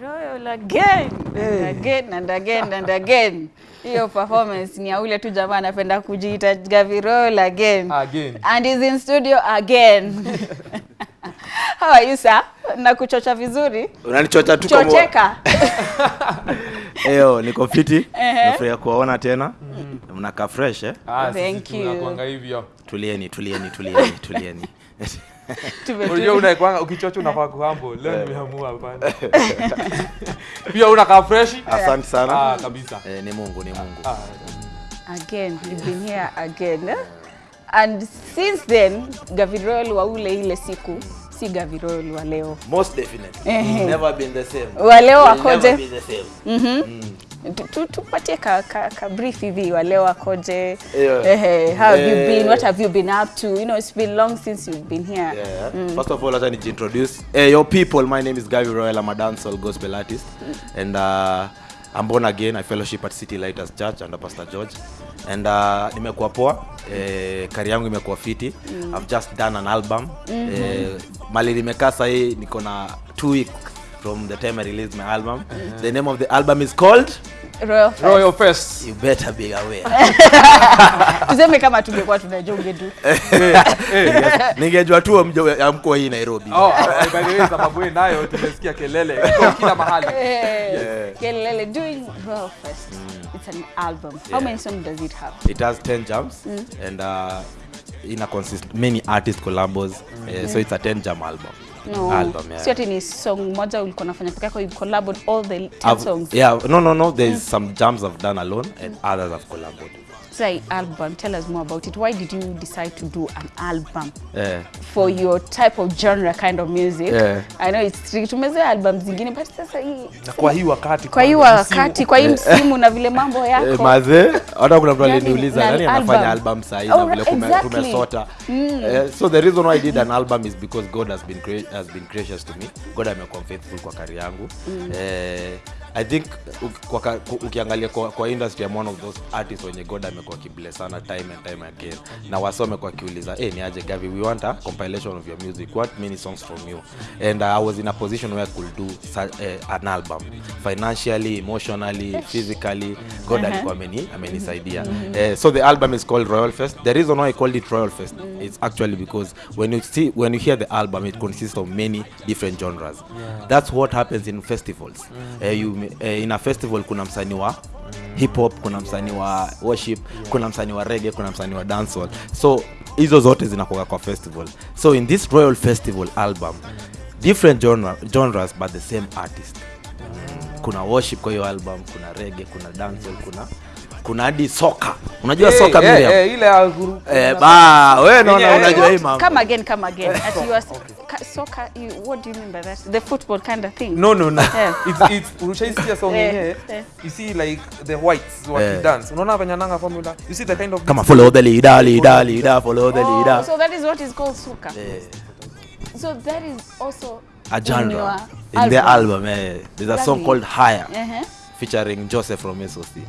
Royal again Hey. and again and again and again. Hiyo performance ni ya ule tu jamaa anapenda kujiita Gavi Royal again. Again. And is in studio again. How are you sir? Na kuchocha vizuri? unanichocha tu kama- Chocheka. Eyo, niko fiti Ehe. nafurahia kuwaona tena mnakaa fresh eh? Ah, Thank you. tunakuanga hivyo. tulieni tulieni tulieni tulieni Unajua unakwanga ukichocha unafaa kuhambo. Leo nimeamua hapana. Pia unakaa fresh? asante sana Ah, kabisa. eh, ni mungu ni mungu Ah, again you've been here again and since then gavirol wa ule ile siku si gavirol wa leo most definitely Mm -hmm. never been the same wa leo akoje never been the same Tu- tu- tupatie ka, ka, ka brief hivi wa leo akoje Yeah. Eh, how have yeah. you Eh. been what have you been up to you know it's been long since you've been here Yeah. Mm. First of all, acha nijiintroduce. Hey, your people, my name is Gavi Royal. I'm a dancehall gospel artist. Mm. And uh, I'm born again. I fellowship at City Lighters Church under Pastor George. And uh, nimekuwa poa. Eh, kari yangu imekuwa fiti. mm. I've just done an album. mm -hmm. Eh, mali limekaa sahii niko na two weeks from the time I released my album. mm -hmm. The name of the album is called Royal Fest. Royal Fest. You Better Be Aware. tuseme kama tungekuwa tunajua ungetu. Ningejua tu ya amko hii Nairobi. Oh, by the way, sababu hii nayo tumesikia kelele kila mahali. Kelele doing Royal Fest it's an album how Yeah. many songs does it have It has 10 jams and uh, ina consist many artist collabos uh, so it's a 10 jam album. No Album, yeah. So ati ni song moja ulikuwa nafanya peke yako you collabed all the 10 I've- songs yeah, no, no, no. There's mm. some jams I've done alone and mm. others I've collaborated. say album tell us more about it why did you decide to do an album Yeah. for mm. your type of genre kind of music Yeah. i know it's tricky tumezoea album zingine but sasa hii kwa hii wakati kwa hii wakati kwa hii msimu na vile mambo Eh, yako maze hata kuna mtu aliniuliza nani anafanya album sasa hivi na vile kume- exactly. tumesota Eh, so the reason why I did an album is because God has been gra- has been gracious to me. God amekuwa faithful kwa kari yangu. Eh, I think kwa ukiangalia kwa, kwa industry I'm one of those artists wenye God amekuwa kibless sana time and time again. Na wasi wamekuwa akiuliza hey, ni aje Gavi we want a compilation of your music. What many songs from you? And uh, I was in a position where I could do such, uh, an album. Financially emotionally physically God alikuwa ameni amenisaidia. Uh, so the album is called Royal Fest. The reason why I called it Royal Fest is actually because when you see when you hear the album it consists of many different genres. That's what happens in festivals. Uh, you, eh, ina festival kuna msanii wa hip hop kuna msanii wa worship kuna msanii wa reggae kuna msani wa dancehall. So hizo zote zinakoka kwa festival. So in this royal festival album different genre, genres but the same artist. Kuna worship kwa hiyo album kuna reggae kuna dancehall kuna kuna hadi soka. Unajua hey, soka hey, Miriam eh, ile eh, ba wewe naona unajua hii mambo. Come again come again. At you are soka you, what do you mean by that? The football kind of thing. No no no. Yeah. it's it's ulishaisikia song Eh, yenyewe? eh. you see like the whites what yeah. dance. Unaona hapa nanga formula? You see the kind of kama follow the leader leader leader follow the oh, leader. so that is what is called soka yeah. so that is also a in genre. your in album. their album eh, there's a song called higher uh-huh. featuring Joseph from SOC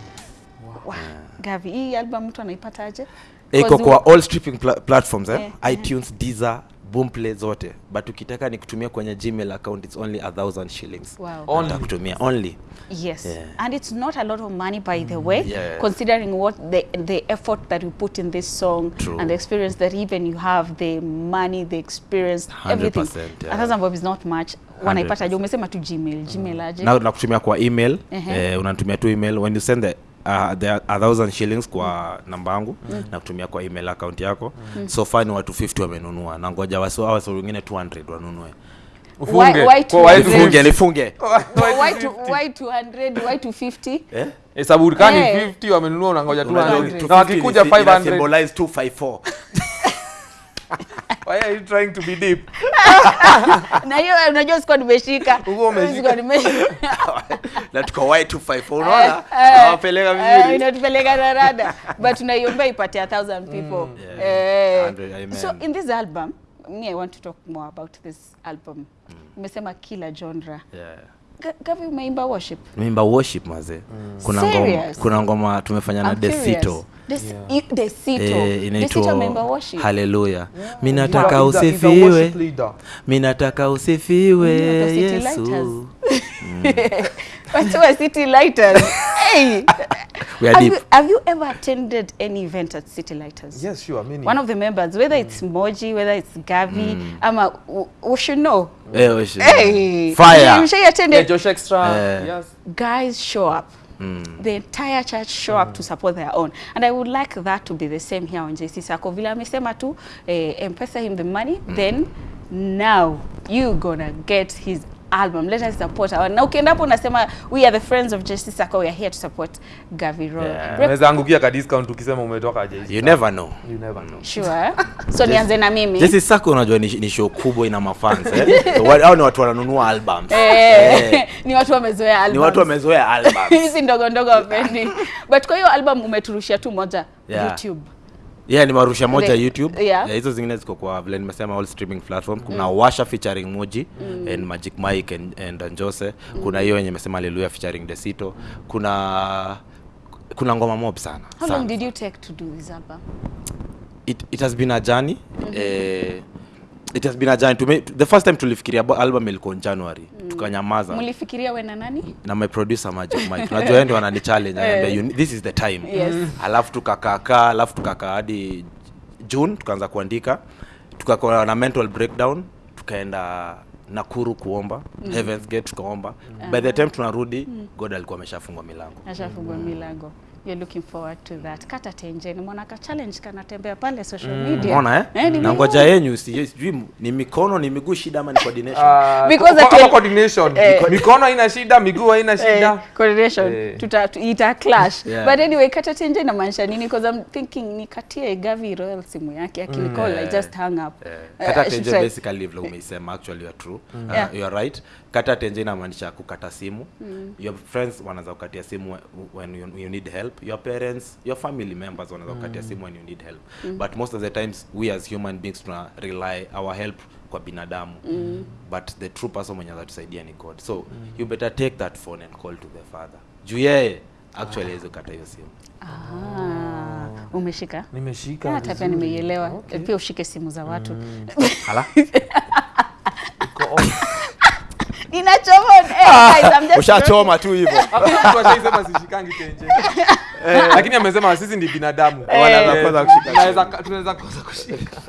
wow. gavi hii album mtu anaipataje iko Cause kwa all streaming pla platforms eh? Eh, itunes deezer boomplay zote but ukitaka ni kutumia kwenye gmail account it's only a thousand shillings Wow. Only. kutumia only Yes, Yeah. and it's not a lot of money, by the way, yes. considering what the the effort that you put in this song True. and the experience that even you have, the money, the experience, 100%, everything. yeah. A thousand bob is not much. Wanaipata je? Umesema tu Gmail, Gmail aje? na nakutumia kwa email Ehe. eh, unatumia tu email when you send the Uh, the a thousand shillings kwa namba yangu na kutumia kwa email account yako. So far ni watu 50 wamenunua na ngoja wasi wasi wengine 200 wanunue. Ufunge. Kwa why Kwa white 200? nifunge. Nifunge why to why 200? Why 250? eh? hesabu kani Eh. 50 wamenunua unangoja ngoja 200 na wakikuja ina- ina 500 symbolize 254 why are you trying to be deep? Na hiyo unajua sikuwa nimeshika. Huko umeshika. Na tuko y254 unaona? Tunawapeleka nawapeleka eh, vizuri. inatupeleka na rada. But tunaiomba ipate a thousand people. yeah. Eh, so in this album me i want to talk more about this album. Umesema kila genre. Yeah. Ga- gavi umeimba worship. Umeimba worship maze. Kuna ngoma, kuna ngoma tumefanya na. Desito. Eh, inaitwa worship. Haleluya minataka He's nataka he's a- he's a usifiwe minataka nataka usifiwe Mm, yesu. watu wa City Lighters. hey. We are have, deep. you, have you ever attended any event at City Lighters? Yes, sure. Many. One of the members, whether mm. it's Moji, whether it's Gavi, mm. ama we should know. Yeah, we should- Hey, Fire. Mshai yeah, attended. Josh Extra. Yeah. Yes. Guys show up. Mm. The entire church show mm. up to support their own. And I would like that to be the same here on JC Sacco. Vile amesema tu, eh, M-Pesa him the money, mm. then now you gonna get his album. Let us support our. Na ukiendapo unasema we are the friends of Jesse Sako. We are here to support Gavi Roy. Yeah. Unaweza angukia ka discount ukisema umetoka JC. You never know. You never know. Sure. So nianze na mimi. Jesse Sako unajua ni, ni show kubwa ina mafans eh. Hao ni watu wananunua albums. Eh, Eh, ni watu wamezoea albums. Ni watu wamezoea albums. hizi ndogo ndogo wapendi. But kwa hiyo album umeturushia tu moja Yeah. YouTube. Yeah, ni marusha moja The- YouTube. yeah. Hizo zingine ziko kwa vile nimesema all streaming platform. Kuna mm. Washa featuring Moji and Magic Mike and, and Njose. Kuna hiyo yenye mesema Hallelujah featuring Desito. Kuna kuna ngoma mob sana. How sana. long did you take to do this album? it, it has been a journey mm -hmm. eh, it has been a journey Tume, the first time tulifikiria album ilikuwa in January tukanyamaza. Mlifikiria wewe na nani? na my producer Magic Mike unajua yeye ndio anani challenge ananiambia "You- this is the time. Yes. alafu tukakaa alafu tukakaa hadi June tukaanza kuandika. Tukakuwa na mental breakdown tukaenda Nakuru kuomba mm. Heaven's Gate tukaomba. By the time tunarudi God alikuwa ameshafungwa milango. Ashafungua milango. You're looking forward to that. Kata tenje ni mwana ka challenge kanatembea pale social media. unaona eh, Eh, na ngoja yenyu si- sijui ni mikono ni miguu shida ama ni coordination Uh, Because kwa- kwa coordination. Eh. Mikono haina shida, miguu haina Eh, shida. coordination Eh. tuta tu- ita clash Yeah. but anyway kata tenje inamaanisha nini because I'm thinking nikatie Gavi Royal simu yake akinicall I Yeah. just hung up Eh, Eh, kata tenje uh, basically vile umeisema actually you are true uh, Yeah. you are right kata tenje inamaanisha kukata simu your friends wanaweza kukatia simu when you, you need help your parents your family members wanaweza kukatia simu when you need help. Mm. but most of the times we as human beings tuna rely our help kwa binadamu. Mm. but the true person mwenye anatusaidia ni god. So mm. you better take that phone and call to the father. Juu yeye actually hawezi kukata hiyo simu. Ah, umeshika? Nimeshika. hata pia nimeielewa. Okay. pia ushike simu za watu. Hala Iko off. Inachoma eh, guys, I'm just ushachoma tu hivyo. Ashaisema sishikangi tenje. Lakini amesema sisi ni binadamu. Wanaweza Eh, kushika. tunaweza tunaweza kosa kushika.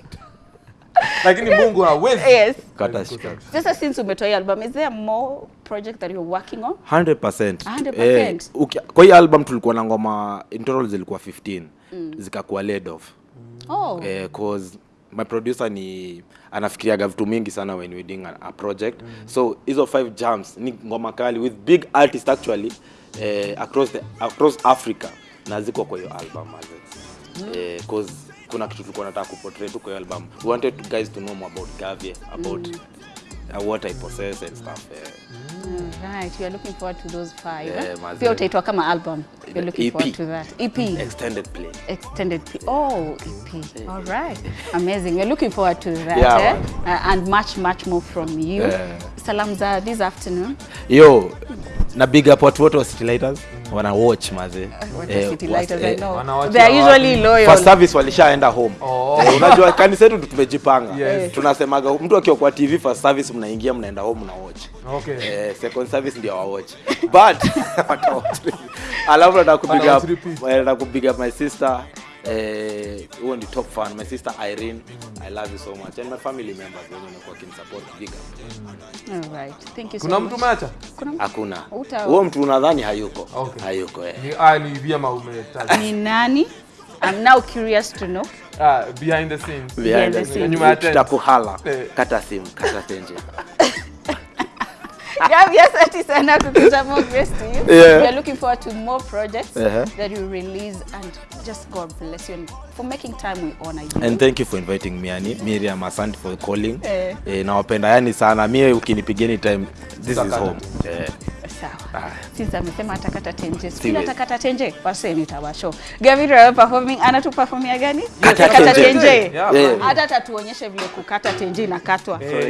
Lakini Mungu hawezi. yes. kata sasa since umetoa album is there more project that you're working on? 100%. 100%. Eh, uki- kwa hii album tulikuwa na ngoma in total zilikuwa 15 zikakuwa laid off. Oh. Eh, cause my producer ni anafikiriaga vitu mingi sana when we doing a, a project so hizo five jams ni ngoma kali with big artist actually eh, across, the, across africa na ziko kwa hiyo album mm -hmm. eh, cause kuna kitu tulikuwa nataka kuportray tu kwa hiyo album we wanted guys to know more about Gavie about mm -hmm. uh, what I possess and stuff eh. Right you are looking forward to those five Yeah, pia utaitwa kama album. You're looking EP. forward to that. EP extended play. Extended play. oh EP all right. Amazing. We're looking forward to that Yeah, eh? uh, and much much more from you. Yeah. salam za this afternoon. Yo na big up watu wote wa City Lighters wana watch maze kwa are city lighters I know wanawachia they are usually loyal. First service walishaenda home. Oh. Eh, unajua kanisa yetu tumejipanga. Yes. tunasemaga mtu akiwa kwa tv first service mnaingia mnaenda home na watch Okay. Eh, second service ndio wa watch but alafu nataka kupiga nataka kupiga my sister eh huo ni top fan my sister Irene I love you so much and my family members wenye wamekuwa kinisupport big up all right thank you so Kuna much mtu mtu hakuna huo mtu unadhani hayuko Okay. hayuko eh. Ni ah ni vyema umetaja. ni nani I'm now curious to know Ah, behind the scenes. Behind the the scenes. Nyuma ya tent. tutakuhala Eh. kata simu kata tenje Gabi, asante sana kukuja more grace to you. Yeah. We are looking forward to more projects Uh-huh. that you release and just God bless you and for making time we honor you. and thank you for inviting me ani Miriam asante for calling Eh. eh, nawapenda yani sana to ukinipigia anytime this is Tutakata. home eh. Sawa. Since amesema atakata tenje. Siwezi. atakata tenje, basi. Gabi Royal performing anatuperformia gani? Kata Atakata tenje. Yeah. Hata tatuonyeshe vile kukata tenje inakatwa. Eh,